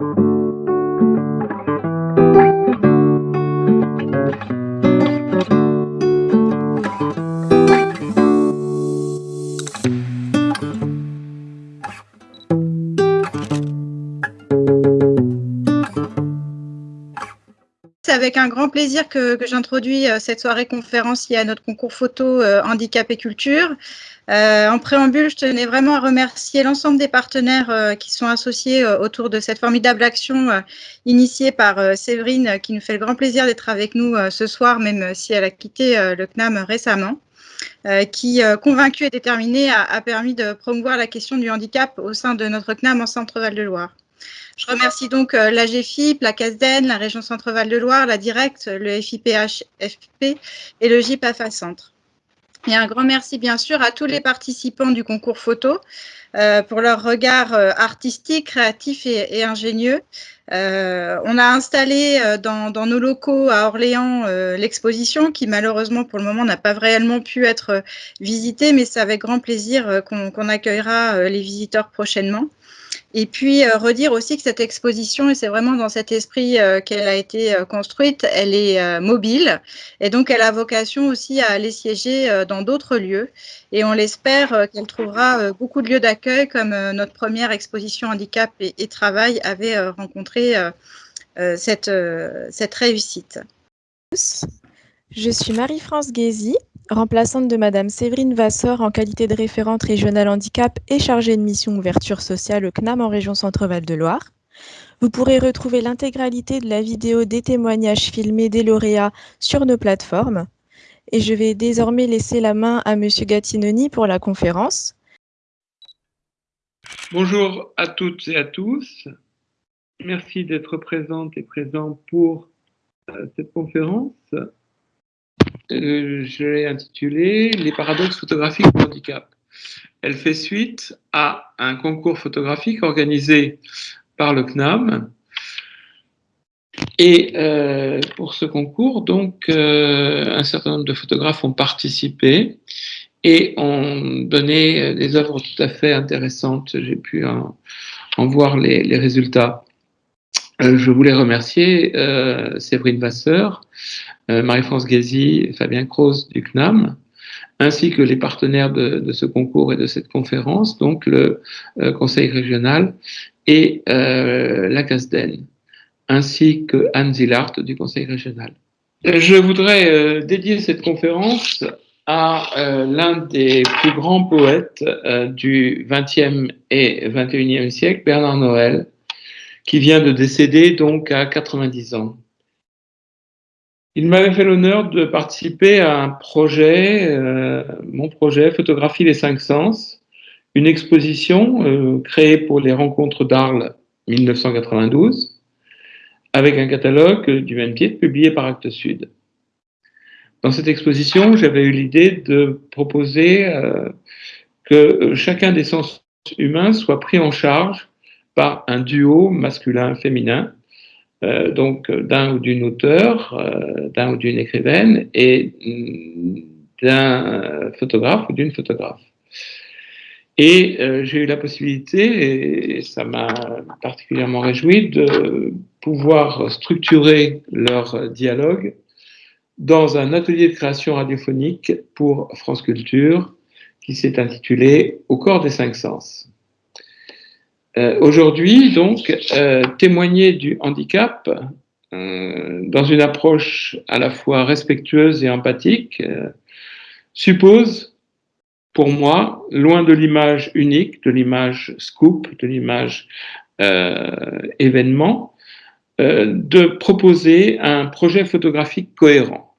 avec un grand plaisir que, j'introduis euh, cette soirée conférence liée à notre concours photo euh, handicap et culture. Euh, en préambule, je tenais vraiment à remercier l'ensemble des partenaires qui sont associés autour de cette formidable action initiée par Séverine, qui nous fait le grand plaisir d'être avec nous ce soir, même si elle a quitté le CNAM récemment. qui, convaincue et déterminée, a, a, permis de promouvoir la question du handicap au sein de notre CNAM en Centre-Val de Loire. Je remercie donc euh, la GFIP, la CASDEN, la région Centre-Val de Loire, la Direct, le FIPH-FP et le GIPAFA Centre. Et un grand merci bien sûr à tous les participants du concours photo euh, pour leur regard euh, artistique, créatif et, ingénieux. on a installé dans, nos locaux à Orléans l'exposition qui malheureusement pour le moment n'a pas réellement pu être visitée, mais c'est avec grand plaisir qu'on accueillera les visiteurs prochainement. Et puis euh, redire aussi que cette exposition, et c'est vraiment dans cet esprit euh, qu'elle a été euh, construite, elle est mobile et donc elle a vocation aussi à aller siéger dans d'autres lieux. Et on l'espère qu'elle trouvera beaucoup de lieux d'accueil comme notre première exposition handicap et, travail avait rencontré cette, cette réussite. Je suis Marie-France Guézy, remplaçante de Madame Séverine Vasseur en qualité de référente régionale handicap et chargée de mission ouverture sociale au CNAM en région Centre-Val de Loire. Vous pourrez retrouver l'intégralité de la vidéo des témoignages filmés des lauréats sur nos plateformes. Et je vais désormais laisser la main à Monsieur Gattinoni pour la conférence. Bonjour à toutes et à tous. Merci d'être présentes et présents pour euh, cette conférence. Euh, je l'ai intitulée Les paradoxes photographiques du handicap. Elle fait suite à un concours photographique organisé par le CNAM. Et euh, pour ce concours, donc, euh, un certain nombre de photographes ont participé et ont donné des œuvres tout à fait intéressantes. J'ai pu en, voir les résultats. Je voulais remercier Séverine Vasseur, euh, Marie-France Gazy, Fabien Croz du CNAM, ainsi que les partenaires de, ce concours et de cette conférence, donc le euh, Conseil régional et euh, la CASDEN, ainsi que Anne Zillart du Conseil régional. Je voudrais dédier cette conférence à l'un des plus grands poètes du XXe et XXIe siècle, Bernard Noël, qui vient de décéder donc à 90 ans. Il m'avait fait l'honneur de participer à un projet, euh, mon projet Photographie les cinq sens, une exposition euh, créée pour les rencontres d'Arles 1992, avec un catalogue du même titre publié par Actes Sud. Dans cette exposition, j'avais eu l'idée de proposer euh, que chacun des sens humains soit pris en charge par un duo masculin-féminin euh, donc d'un ou d'une auteur, euh, d'un ou d'une écrivaine et d'un photographe ou d'une photographe. Et euh, j'ai eu la possibilité, et ça m'a particulièrement réjoui, de pouvoir structurer leur dialogue dans un atelier de création radiophonique pour France Culture qui s'est intitulé Au corps des cinq sens. Euh, aujourd'hui, donc, euh, témoigner du handicap euh, dans une approche à la fois respectueuse et empathique suppose, pour moi, loin de l'image unique, de l'image scoop, de l'image événement, de proposer un projet photographique cohérent.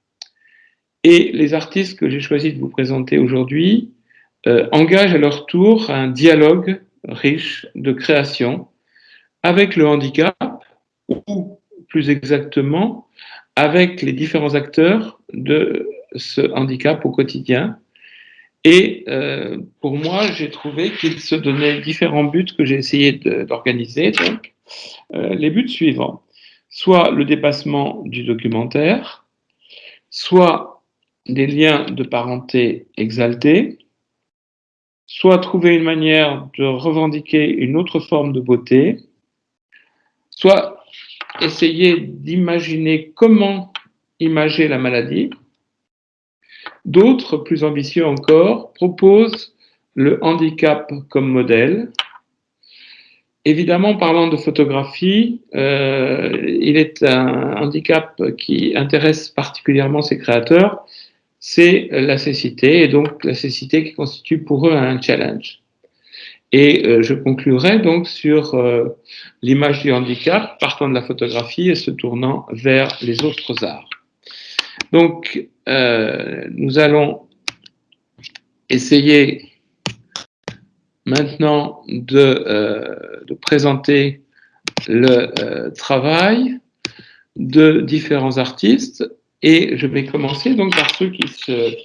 Et les artistes que j'ai choisi de vous présenter aujourd'hui engagent à leur tour un dialogue riche de création avec le handicap, ou plus exactement, avec les différents acteurs de ce handicap au quotidien. Et euh, pour moi, j'ai trouvé qu'il se donnait différents buts que j'ai essayé d'organiser. Donc, euh, les buts suivants soit le dépassement du documentaire, soit des liens de parenté exaltés, soit trouver une manière de revendiquer une autre forme de beauté, soit essayer d'imaginer comment imager la maladie. D'autres, plus ambitieux encore, proposent le handicap comme modèle. Évidemment, parlant de photographie, euh, il est un handicap qui intéresse particulièrement ses créateurs, c'est la cécité, et donc la cécité qui constitue pour eux un challenge. Et euh, je conclurai donc sur euh, l'image du handicap, partant de la photographie et se tournant vers les autres arts. Donc, euh, nous allons essayer maintenant de, de présenter le travail de différents artistes et je vais commencer donc par ceux qui se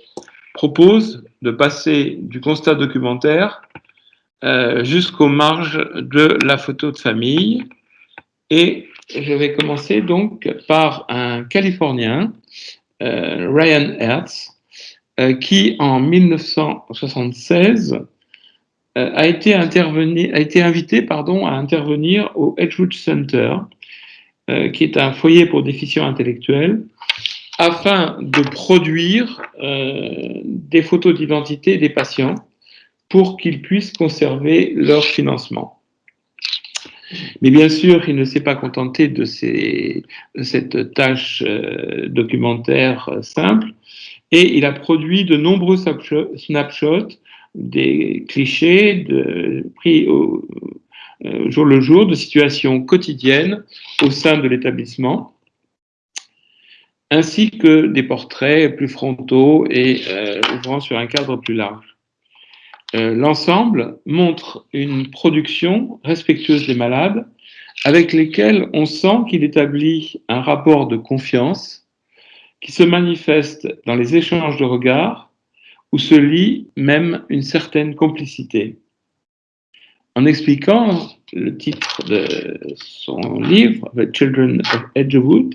proposent de passer du constat documentaire euh, jusqu'aux marges de la photo de famille. Et je vais commencer donc par un Californien, euh, Ryan Hertz, euh, qui en 1976 a été, invité à intervenir au Edgewood Center, qui est un foyer pour déficients intellectuels, afin de produire des photos d'identité des patients pour qu'ils puissent conserver leur financement. Mais bien sûr, il ne s'est pas contenté de, cette tâche euh, documentaire euh, simple, et il a produit de nombreux snapshots, des clichés de, pris au, euh, jour le jour de situations quotidiennes au sein de l'établissement, ainsi que des portraits plus frontaux et ouvrant sur un cadre plus large. Euh, l'ensemble montre une production respectueuse des malades avec lesquels on sent qu'il établit un rapport de confiance qui se manifeste dans les échanges de regards où se lie même une certaine complicité. En expliquant le titre de son livre, The Children of Edgewood,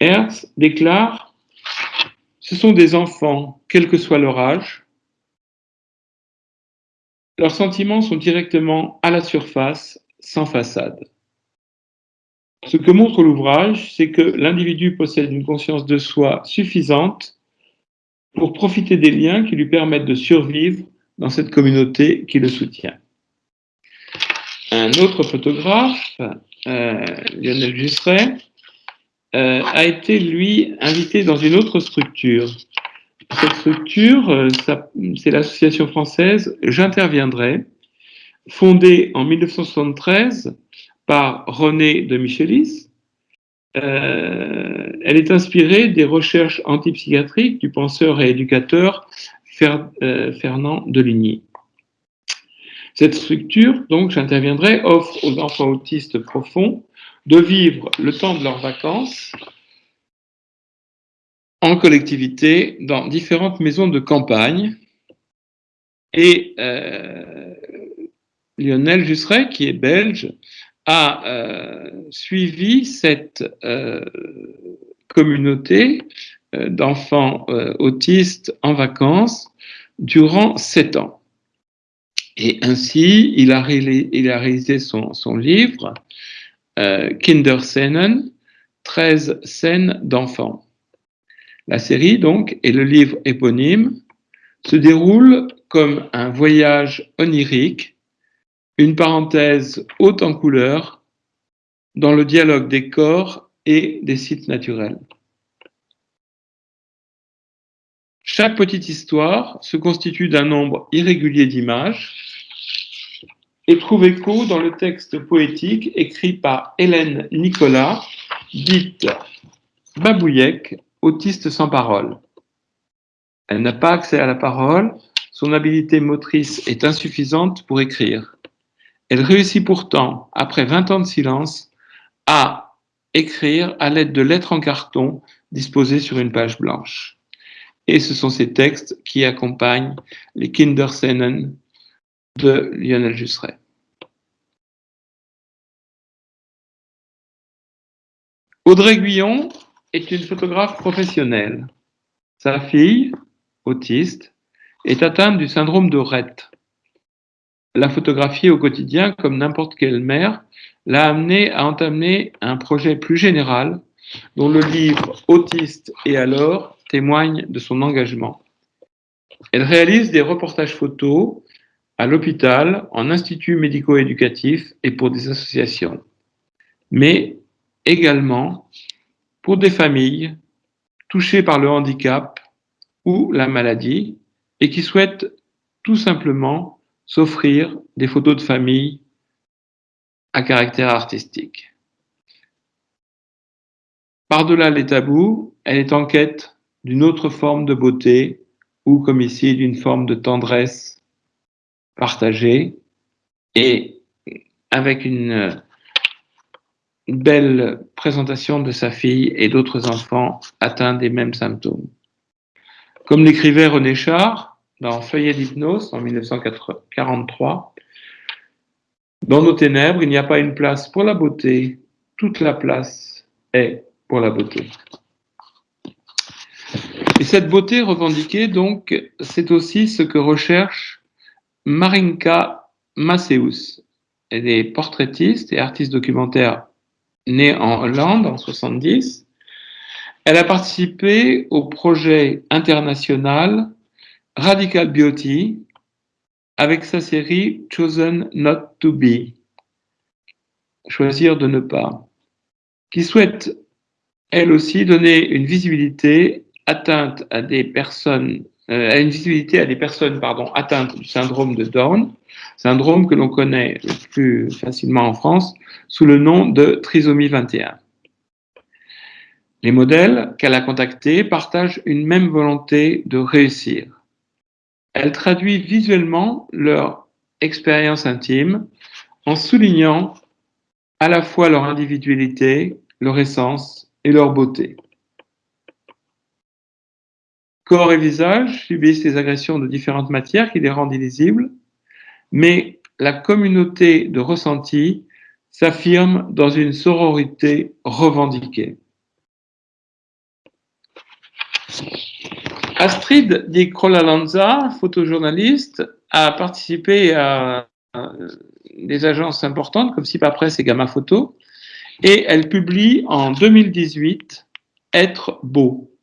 Hertz déclare « Ce sont des enfants, quel que soit leur âge, leurs sentiments sont directement à la surface, sans façade. Ce que montre l'ouvrage, c'est que l'individu possède une conscience de soi suffisante pour profiter des liens qui lui permettent de survivre dans cette communauté qui le soutient. Un autre photographe, euh, Lionel Jusseret, euh, a été, lui, invité dans une autre structure, cette structure, euh, c'est l'association française J'interviendrai, fondée en 1973 par René de Michelis. Euh, elle est inspirée des recherches antipsychiatriques du penseur et éducateur Fernand Deligny. Cette structure, donc j'interviendrai, offre aux enfants autistes profonds de vivre le temps de leurs vacances en collectivité dans différentes maisons de campagne. Et euh, Lionel Jusseret, qui est belge, a euh, suivi cette euh, communauté d'enfants autistes en vacances durant sept ans. Et ainsi, il a, réalisé son livre Kinderscenen, 13 scènes d'enfants. La série, donc, et le livre éponyme, se déroule comme un voyage onirique, une parenthèse haute en couleurs, dans le dialogue des corps et des sites naturels. Chaque petite histoire se constitue d'un nombre irrégulier d'images et trouve écho dans le texte poétique écrit par Hélène Nicolas, dite Babouillec, autiste sans parole. Elle n'a pas accès à la parole, son habilité motrice est insuffisante pour écrire. Elle réussit pourtant, après 20 ans de silence, à écrire à l'aide de lettres en carton disposées sur une page blanche. Et ce sont ces textes qui accompagnent les Kinderscenen de Lionel Jusseret. Audrey Guyon est une photographe professionnelle. Sa fille, autiste, est atteinte du syndrome de Rett. La photographier au quotidien comme n'importe quelle mère l'a amené à entamer un projet plus général dont le livre Autiste et alors témoigne de son engagement. Elle réalise des reportages photos à l'hôpital, en instituts médico-éducatifs et pour des associations, mais également pour des familles touchées par le handicap ou la maladie et qui souhaitent tout simplement s'offrir des photos de famille à caractère artistique. Par-delà les tabous, elle est en quête d'une autre forme de beauté ou, comme ici, d'une forme de tendresse partagée et avec une, belle présentation de sa fille et d'autres enfants atteints des mêmes symptômes. Comme l'écrivait René Char dans Feuillet d'hypnose en 1943, dans nos ténèbres, il n'y a pas une place pour la beauté, toute la place est pour la beauté. Et cette beauté revendiquée, donc, c'est aussi ce que recherche Marinka Maceus. Elle est portraitiste et artiste documentaire née en Hollande en 70. Elle a participé au projet international Radical Beauty, avec sa série Chosen Not to Be, choisir de ne pas, qui souhaite elle aussi donner une visibilité atteinte à des personnes, euh, à une visibilité à des personnes atteintes du syndrome de Down, syndrome que l'on connaît le plus facilement en France sous le nom de trisomie 21. Les modèles qu'elle a contactés partagent une même volonté de réussir elle traduit visuellement leur expérience intime en soulignant à la fois leur individualité, leur essence et leur beauté. Corps et visage subissent les agressions de différentes matières qui les rendent illisibles, mais la communauté de ressenti s'affirme dans une sororité revendiquée. Astrid Di Crolalanza, photojournaliste, a participé à des agences importantes comme Sipa Press et Gamma Photo, et elle publie en 2018 Être beau,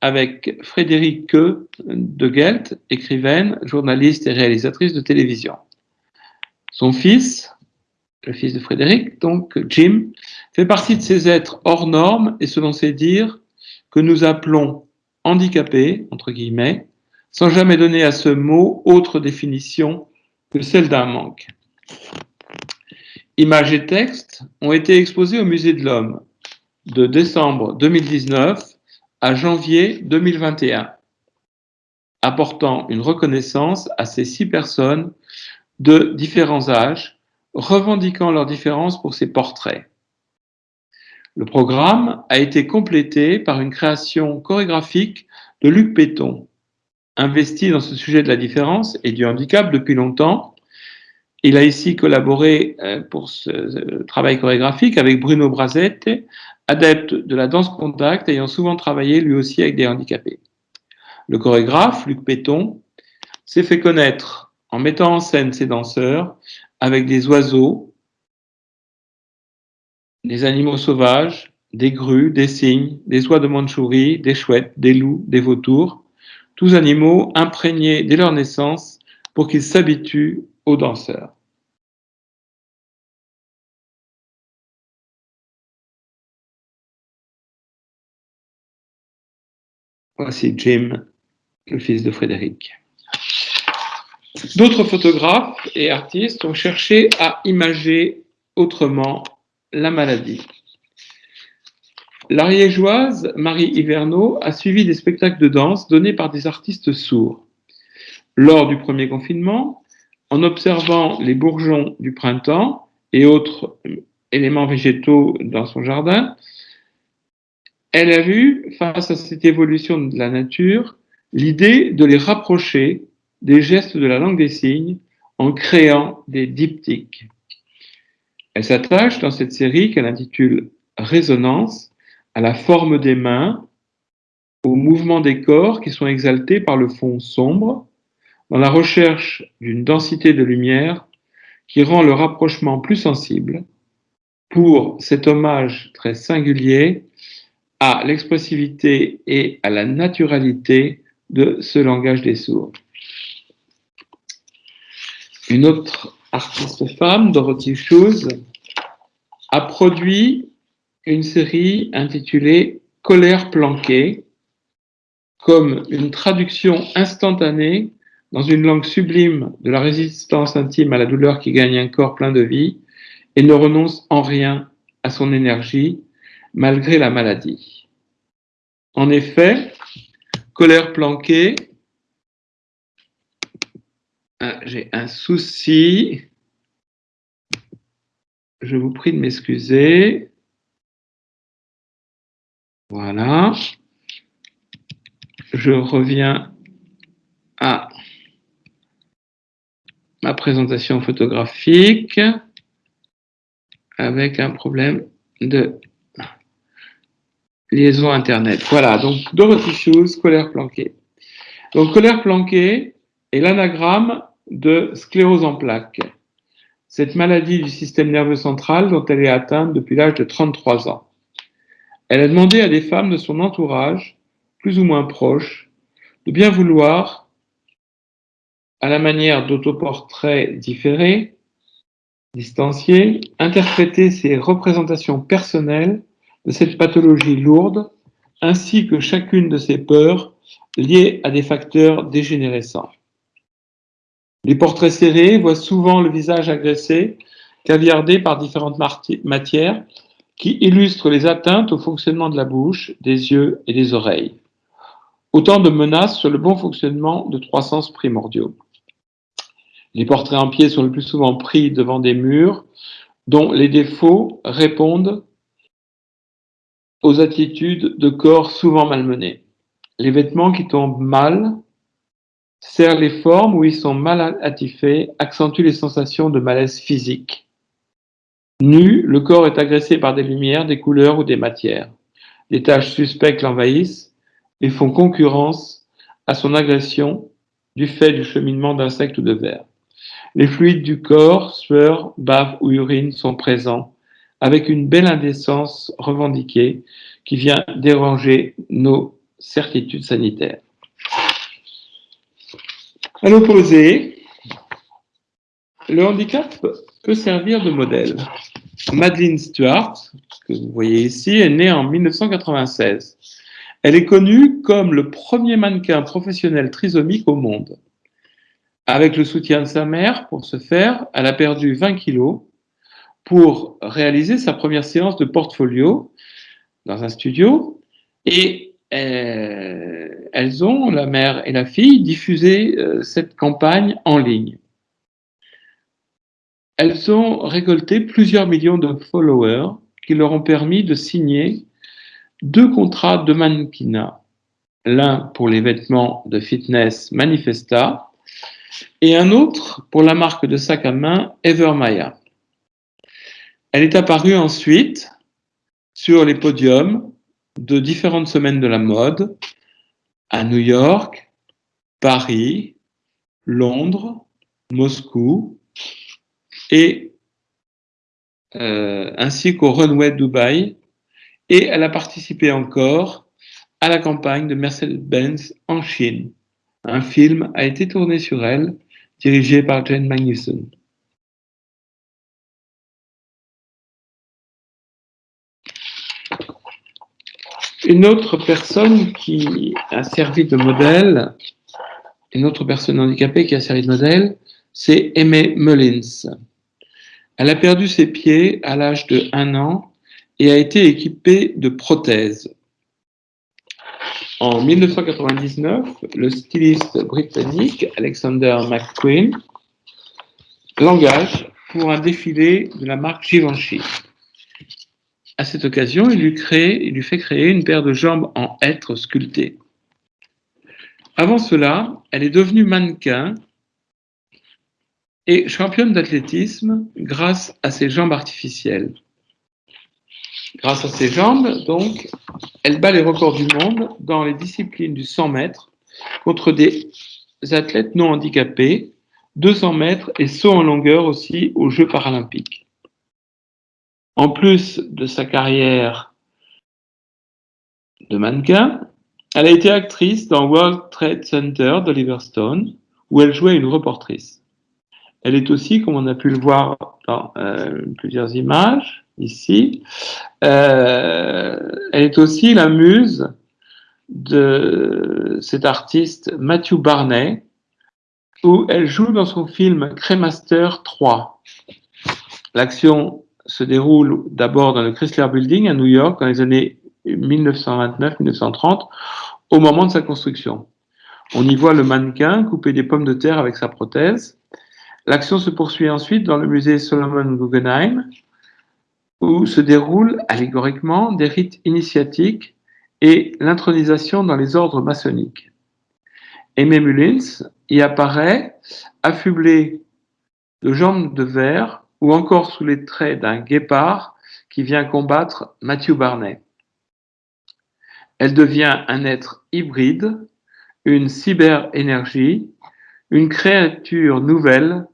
avec Frédérique de Gelt, écrivaine, journaliste et réalisatrice de télévision. Son fils, le fils de Frédéric, donc Jim, fait partie de ces êtres hors normes et selon ses dires, que nous appelons handicapé, entre guillemets, sans jamais donner à ce mot autre définition que celle d'un manque. Images et textes ont été exposés au Musée de l'Homme de décembre 2019 à janvier 2021, apportant une reconnaissance à ces six personnes de différents âges, revendiquant leurs différences pour ces portraits. Le programme a été complété par une création chorégraphique de Luc Péton, investi dans ce sujet de la différence et du handicap depuis longtemps. Il a ici collaboré euh, pour ce travail chorégraphique avec Bruno Brazette, adepte de la danse contact, ayant souvent travaillé lui aussi avec des handicapés. Le chorégraphe, Luc Péton, s'est fait connaître en mettant en scène ses danseurs avec des oiseaux, des animaux sauvages, des grues, des cygnes, des oies de Mandchourie, des chouettes, des loups, des vautours, tous animaux imprégnés dès leur naissance pour qu'ils s'habituent aux danseurs. Voici Jim, le fils de Frédéric. D'autres photographes et artistes ont cherché à imager autrement la maladie. L'ariégeoise Marie Hiverneau a suivi des spectacles de danse donnés par des artistes sourds. Lors du premier confinement, en observant les bourgeons du printemps et autres éléments végétaux dans son jardin, elle a vu, face à cette évolution de la nature, l'idée de les rapprocher des gestes de la langue des signes en créant des diptyques. Elle s'attache dans cette série qu'elle intitule Résonance à la forme des mains, aux mouvements des corps qui sont exaltés par le fond sombre, dans la recherche d'une densité de lumière qui rend le rapprochement plus sensible, pour cet hommage très singulier à l'expressivité et à la naturalité de ce langage des sourds. Une autre artiste femme, Dorothy Shoes, a produit une série intitulée Colère planquée, comme une traduction instantanée dans une langue sublime de la résistance intime à la douleur qui gagne un corps plein de vie et ne renonce en rien à son énergie malgré la maladie. En effet, colère planquée, ah, j'ai un souci, je vous prie de m'excuser. Voilà. Je reviens à ma présentation photographique avec un problème de liaison Internet. Voilà, donc Dorothy Shoes, colère planquée. Donc colère planquée est l'anagramme de sclérose en plaques. Cette maladie du système nerveux central dont elle est atteinte depuis l'âge de 33 ans. Elle a demandé à des femmes de son entourage, plus ou moins proches, de bien vouloir, à la manière d'autoportraits différés, distanciés, interpréter ses représentations personnelles de cette pathologie lourde, ainsi que chacune de ses peurs liées à des facteurs dégénérescents. Les portraits serrés voient souvent le visage agressé, caviardé par différentes matières qui illustrent les atteintes au fonctionnement de la bouche, des yeux et des oreilles. Autant de menaces sur le bon fonctionnement de trois sens primordiaux. Les portraits en pied sont le plus souvent pris devant des murs dont les défauts répondent aux attitudes de corps souvent malmenés. Les vêtements qui tombent mal serrent les formes où ils sont mal attifés, accentuent les sensations de malaise physique. Nu, le corps est agressé par des lumières, des couleurs ou des matières. Des taches suspectes l'envahissent et font concurrence à son agression du fait du cheminement d'insectes ou de vers. Les fluides du corps, sueur, bave ou urine sont présents avec une belle indécence revendiquée qui vient déranger nos certitudes sanitaires. À l'opposé, le handicap peut servir de modèle. Madeleine Stuart, que vous voyez ici, est née en 1996. Elle est connue comme le premier mannequin professionnel trisomique au monde. Avec le soutien de sa mère, pour ce faire, elle a perdu 20 kilos pour réaliser sa première séance de portfolio dans un studio et euh, elles ont, la mère et la fille, diffusé euh, cette campagne en ligne. Elles ont récolté plusieurs millions de followers qui leur ont permis de signer deux contrats de mannequinat, l'un pour les vêtements de fitness Manifesta et un autre pour la marque de sac à main Evermaya. Elle est apparue ensuite sur les podiums de différentes semaines de la mode à New York, Paris, Londres, Moscou et euh, ainsi qu'au runway Dubaï et elle a participé encore à la campagne de Mercedes-Benz en Chine. Un film a été tourné sur elle, dirigé par Jane Magnuson. Une autre personne qui a servi de modèle, une autre personne handicapée qui a servi de modèle, c'est Aimée Mullins. Elle a perdu ses pieds à l'âge de 1 an et a été équipée de prothèses. En 1999, le styliste britannique Alexander McQueen l'engage pour un défilé de la marque Givenchy. À cette occasion, il lui, fait créer une paire de jambes en hêtre sculptées. Avant cela, elle est devenue mannequin et championne d'athlétisme grâce à ses jambes artificielles. Grâce à ses jambes, donc, elle bat les records du monde dans les disciplines du 100 mètres contre des athlètes non handicapés, 200 mètres et saut en longueur aussi aux Jeux paralympiques. En plus de sa carrière de mannequin, elle a été actrice dans World Trade Center d'Oliver Stone, où elle jouait une reportrice. Elle est aussi, comme on a pu le voir dans euh, plusieurs images, ici, euh, elle est aussi la muse de cet artiste Matthew Barney, où elle joue dans son film Cremaster 3. L'action se déroule d'abord dans le Chrysler Building à New York dans les années 1929-1930, au moment de sa construction. On y voit le mannequin couper des pommes de terre avec sa prothèse. L'action se poursuit ensuite dans le musée Solomon Guggenheim, où se déroulent allégoriquement des rites initiatiques et l'intronisation dans les ordres maçonniques. Aimé Mullins y apparaît affublé de jambes de verre ou encore sous les traits d'un guépard qui vient combattre Matthew Barney. Elle devient un être hybride, une cyber-énergie, une créature nouvelle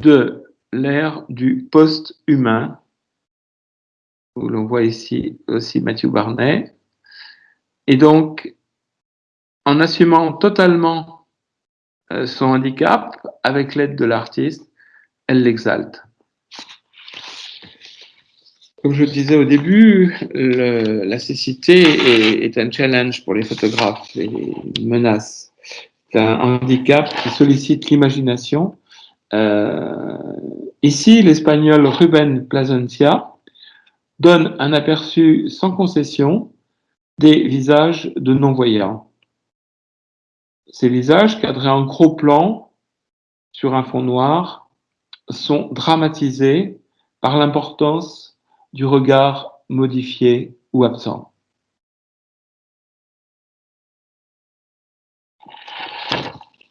de l'ère du post-humain, où l'on voit ici aussi Matthew Barney. Et donc, en assumant totalement euh, son handicap, avec l'aide de l'artiste, elle l'exalte. Comme je le disais au début, la cécité est, un challenge pour les photographes et une menace. C'est un handicap qui sollicite l'imagination. Euh, ici, l'espagnol Ruben Plasencia donne un aperçu sans concession des visages de non-voyants. Ces visages, cadrés en gros plan sur un fond noir, sont dramatisés par l'importance du regard modifié ou absent.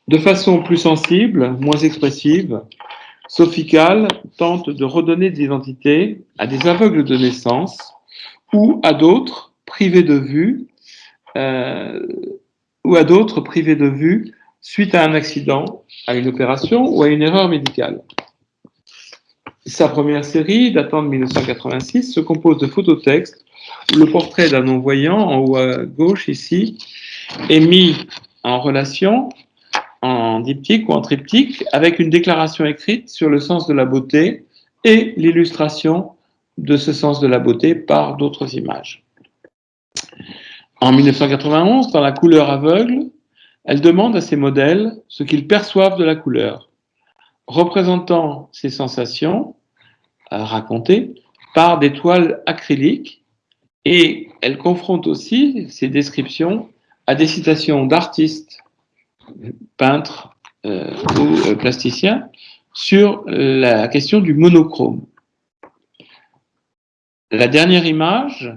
De façon plus sensible, moins expressive, Sophie tente de redonner de l'identité à des aveugles de naissance ou à d'autres privés de vue euh, ou à d'autres privés de vue suite à un accident, à une opération ou à une erreur médicale. Sa première série, datant de 1986, se compose de phototextes où le portrait d'un non-voyant, en haut à gauche ici, est mis en relation, en diptyque ou en triptyque, avec une déclaration écrite sur le sens de la beauté et l'illustration de ce sens de la beauté par d'autres images. En 1991, dans La couleur aveugle, elle demande à ses modèles ce qu'ils perçoivent de la couleur, représentant ces sensations racontées par des toiles acryliques et elle confronte aussi ces descriptions à des citations d'artistes, peintres euh, ou euh, plasticiens sur la question du monochrome. La dernière image,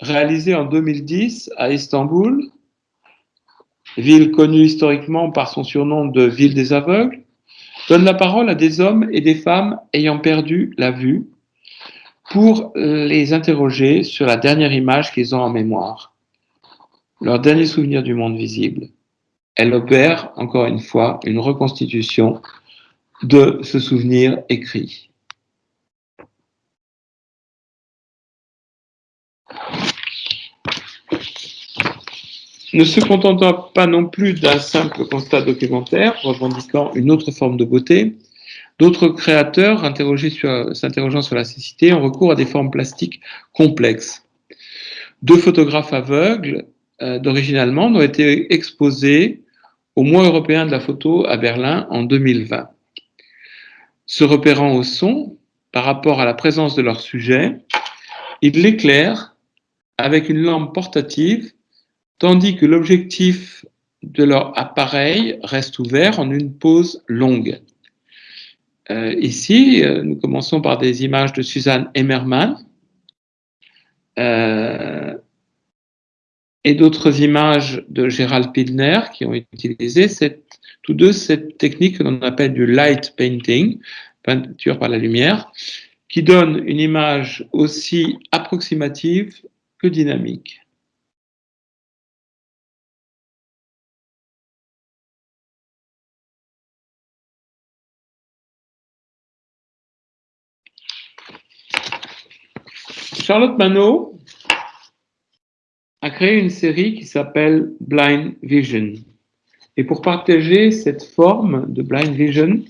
réalisée en 2010 à Istanbul, ville connue historiquement par son surnom de ville des aveugles, donne la parole à des hommes et des femmes ayant perdu la vue pour les interroger sur la dernière image qu'ils ont en mémoire, leur dernier souvenir du monde visible. Elle opère, encore une fois, une reconstitution de ce souvenir écrit. Ne se contentant pas non plus d'un simple constat documentaire, revendiquant une autre forme de beauté, d'autres créateurs, s'interrogeant sur la cécité, ont recours à des formes plastiques complexes. Deux photographes aveugles euh, d'origine allemande ont été exposés au mois européen de la photo à Berlin en 2020. Se repérant au son, par rapport à la présence de leur sujet, ils l'éclairent avec une lampe portative tandis que l'objectif de leur appareil reste ouvert en une pause longue. Euh, ici, euh, nous commençons par des images de Suzanne Emmermann euh, et d'autres images de Gérald Pidner qui ont utilisé tous deux cette technique que l'on appelle du light painting, peinture par la lumière, qui donne une image aussi approximative que dynamique. Charlotte Manot a créé une série qui s'appelle Blind Vision. Et pour partager cette forme de Blind Vision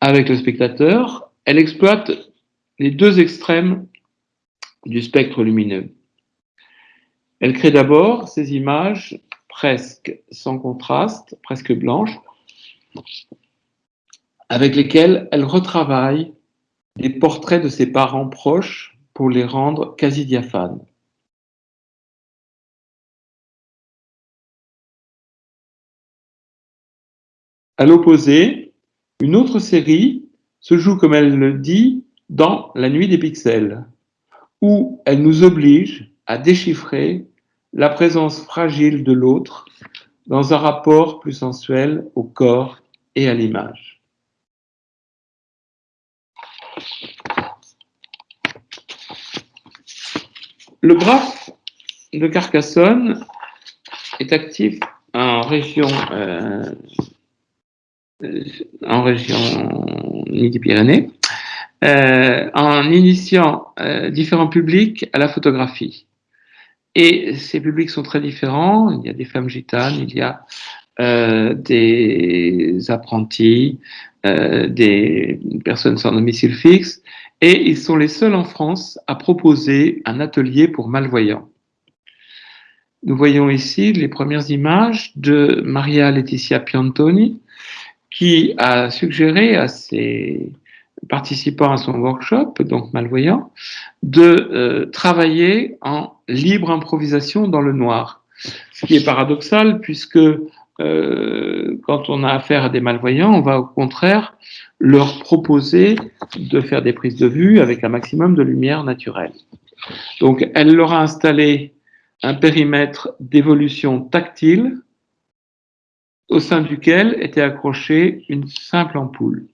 avec le spectateur, elle exploite les deux extrêmes du spectre lumineux. Elle crée d'abord ces images presque sans contraste, presque blanches, avec lesquelles elle retravaille des portraits de ses parents proches pour les rendre quasi diaphanes. À l'opposé, une autre série se joue, comme elle le dit, dans La nuit des pixels, où elle nous oblige à déchiffrer la présence fragile de l'autre dans un rapport plus sensuel au corps et à l'image. Le graphe de Carcassonne est actif en région, euh, en région Midi-Pyrénées, euh, en initiant euh, différents publics à la photographie. Et ces publics sont très différents. Il y a des femmes gitanes, il y a euh, des apprentis, des personnes sans domicile fixe, et ils sont les seuls en France à proposer un atelier pour malvoyants. Nous voyons ici les premières images de Maria Laetitia Piantoni, qui a suggéré à ses participant à son workshop, donc malvoyant, de euh, travailler en libre improvisation dans le noir. Ce qui est paradoxal puisque euh, quand on a affaire à des malvoyants, on va au contraire leur proposer de faire des prises de vue avec un maximum de lumière naturelle. Donc elle leur a installé un périmètre d'évolution tactile au sein duquel était accrochée une simple ampoule.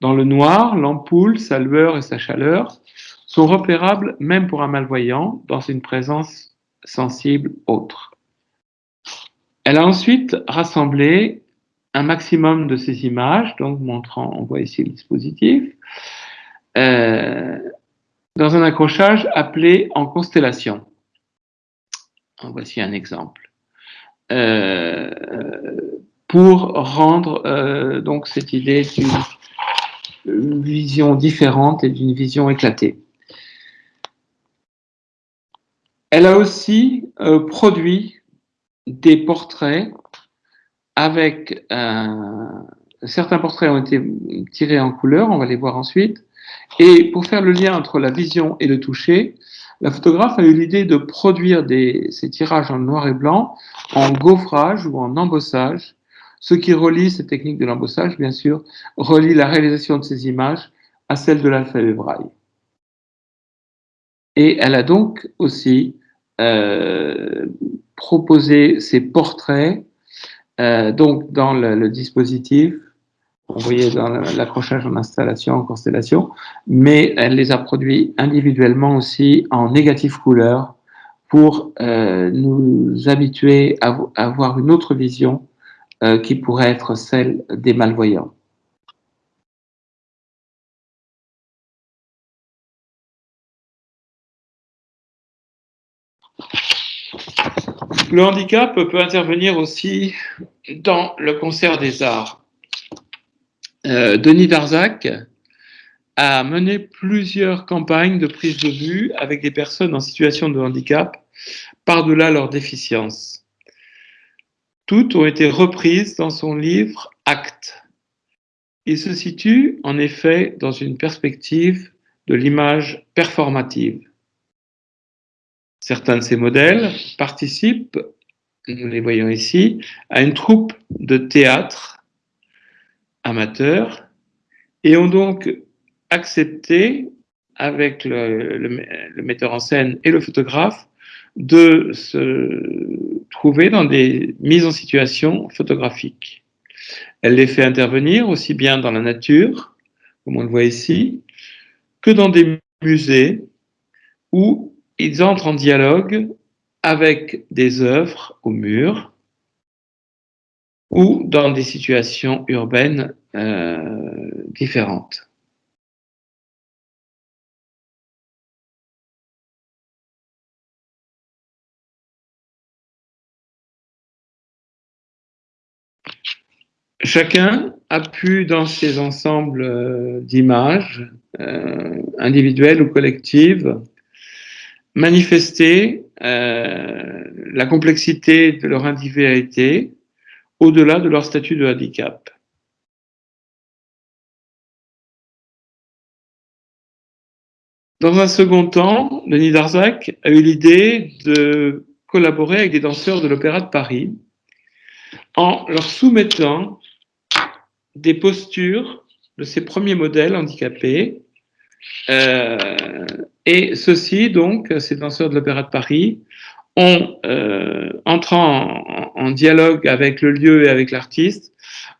Dans le noir, l'ampoule, sa lueur et sa chaleur sont repérables même pour un malvoyant dans une présence sensible autre. Elle a ensuite rassemblé un maximum de ces images, donc montrant, on voit ici le dispositif, euh, dans un accrochage appelé en constellation. Voici un exemple. Euh, pour rendre euh, donc cette idée d'une une vision différente et d'une vision éclatée. Elle a aussi produit des portraits avec certains portraits ont été tirés en couleur, on va les voir ensuite. Et pour faire le lien entre la vision et le toucher, la photographe a eu l'idée de produire des, ces tirages en noir et blanc en gaufrage ou en embossage ce qui relie, cette technique de l'embossage, bien sûr, relie la réalisation de ces images à celle de l'alphabet braille. Et elle a donc aussi euh, proposé ces portraits euh, donc dans le, dispositif, vous voyez dans l'accrochage en installation, en constellation, mais elle les a produits individuellement aussi en négatif couleur pour euh, nous habituer à, à avoir une autre vision qui pourrait être celle des malvoyants. Le handicap peut intervenir aussi dans le concert des arts. Euh, Denis Darzac a mené plusieurs campagnes de prise de vue avec des personnes en situation de handicap par-delà leur déficience. Toutes ont été reprises dans son livre Actes. Il se situe en effet dans une perspective de l'image performative. Certains de ces modèles participent, nous les voyons ici, à une troupe de théâtre amateur et ont donc accepté, avec le, metteur en scène et le photographe, de se trouver dans des mises en situation photographiques. Elle les fait intervenir aussi bien dans la nature, comme on le voit ici, que dans des musées où ils entrent en dialogue avec des œuvres au mur ou dans des situations urbaines euh, différentes. Chacun a pu, dans ses ensembles euh, d'images euh, individuelles ou collectives, manifester euh, la complexité de leur individualité au-delà de leur statut de handicap. Dans un second temps, Denis Darzac a eu l'idée de collaborer avec des danseurs de l'Opéra de Paris en leur soumettant des postures de ces premiers modèles handicapés. Euh, et ceux-ci, donc, ces danseurs de l'Opéra de Paris, ont, euh, entrant en, en, dialogue avec le lieu et avec l'artiste,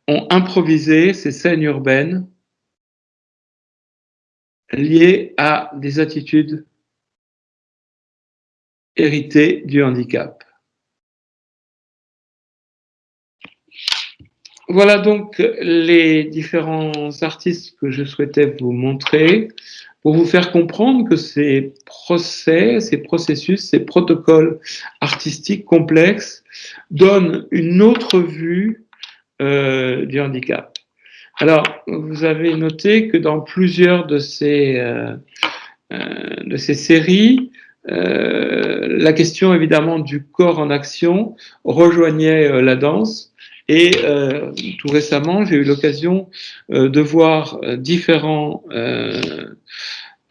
ont improvisé ces scènes urbaines liées à des attitudes héritées du handicap. Voilà donc les différents artistes que je souhaitais vous montrer pour vous faire comprendre que ces procès, ces processus, ces protocoles artistiques complexes donnent une autre vue euh, du handicap. Alors, vous avez noté que dans plusieurs de ces, euh, euh, de ces séries, la question évidemment du corps en action rejoignait la danse, et euh, tout récemment, j'ai eu l'occasion euh, de voir euh, différents, euh,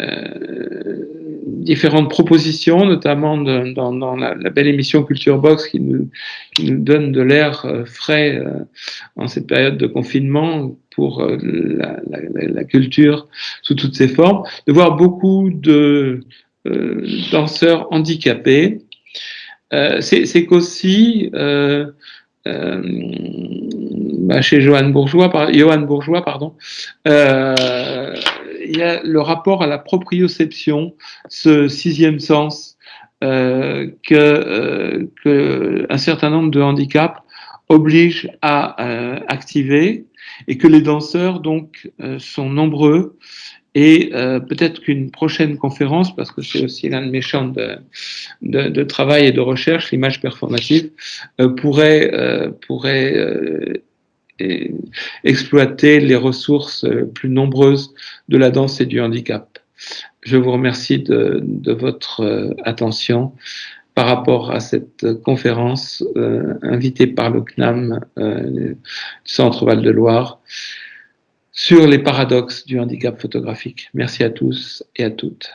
euh, différentes propositions, notamment dans, dans la, belle émission Culture Box qui nous, qui nous donne de l'air frais en cette période de confinement pour la, la, la, culture sous toutes ses formes, de voir beaucoup de danseurs handicapés. C'est qu'aussi euh, bah, chez Johan Bourgeois, pardon, euh, il y a le rapport à la proprioception, ce sixième sens euh, que, euh, que, un certain nombre de handicaps obligent à euh, activer et que les danseurs donc euh, sont nombreux et euh, peut-être qu'une prochaine conférence, parce que c'est aussi l'un de mes champs de, travail et de recherche, l'image performative, euh, pourrait, euh, exploiter les ressources plus nombreuses de la danse et du handicap. Je vous remercie de, de votre attention par rapport à cette conférence invitée par le CNAM du Centre Val-de-Loire sur les paradoxes du handicap photographique. Merci à tous et à toutes.